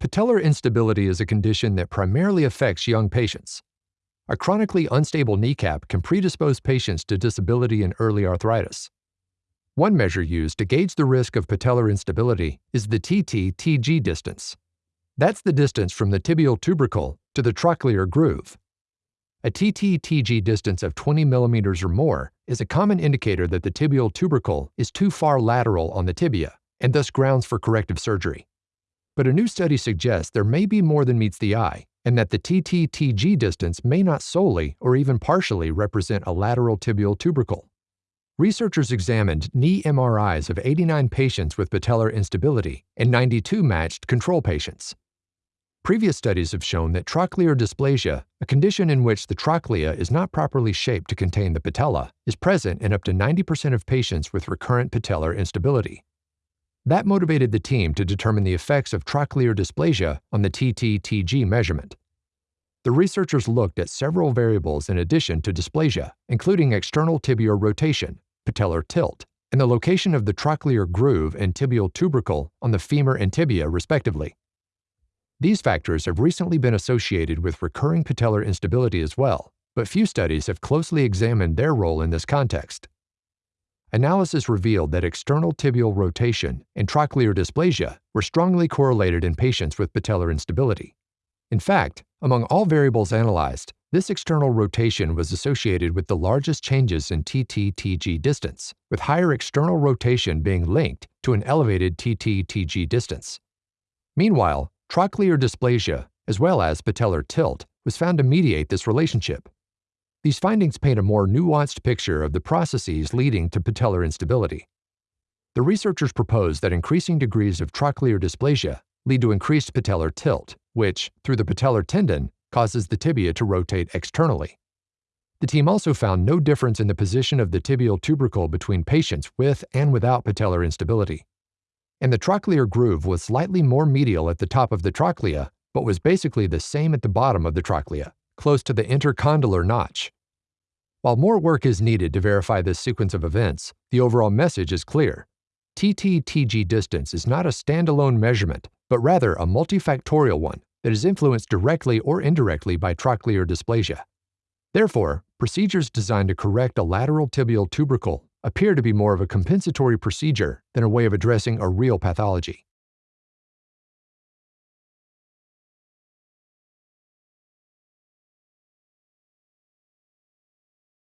Patellar instability is a condition that primarily affects young patients. A chronically unstable kneecap can predispose patients to disability and early arthritis. One measure used to gauge the risk of patellar instability is the TT-TG distance. That's the distance from the tibial tubercle to the trochlear groove. A TT-TG distance of 20 millimeters or more is a common indicator that the tibial tubercle is too far lateral on the tibia and thus grounds for corrective surgery. But a new study suggests there may be more than meets the eye, and that the TT-TG distance may not solely or even partially represent a lateral tibial tubercle. Researchers examined knee MRIs of 89 patients with patellar instability and 92 matched control patients. Previous studies have shown that trochlear dysplasia, a condition in which the trochlea is not properly shaped to contain the patella, is present in up to 90% of patients with recurrent patellar instability. That motivated the team to determine the effects of trochlear dysplasia on the TT-TG measurement. The researchers looked at several variables in addition to dysplasia, including external tibial rotation, patellar tilt, and the location of the trochlear groove and tibial tubercle on the femur and tibia, respectively. These factors have recently been associated with recurring patellar instability as well, but few studies have closely examined their role in this context. Analysis revealed that external tibial rotation and trochlear dysplasia were strongly correlated in patients with patellar instability. In fact, among all variables analyzed, this external rotation was associated with the largest changes in TT-TG distance, with higher external rotation being linked to an elevated TT-TG distance. Meanwhile, trochlear dysplasia, as well as patellar tilt, was found to mediate this relationship. These findings paint a more nuanced picture of the processes leading to patellar instability. The researchers proposed that increasing degrees of trochlear dysplasia lead to increased patellar tilt, which, through the patellar tendon, causes the tibia to rotate externally. The team also found no difference in the position of the tibial tubercle between patients with and without patellar instability. And the trochlear groove was slightly more medial at the top of the trochlea, but was basically the same at the bottom of the trochlea close to the intercondylar notch. While more work is needed to verify this sequence of events, the overall message is clear. TT-TG distance is not a standalone measurement, but rather a multifactorial one that is influenced directly or indirectly by trochlear dysplasia. Therefore, procedures designed to correct a lateral tibial tubercle appear to be more of a compensatory procedure than a way of addressing a real pathology.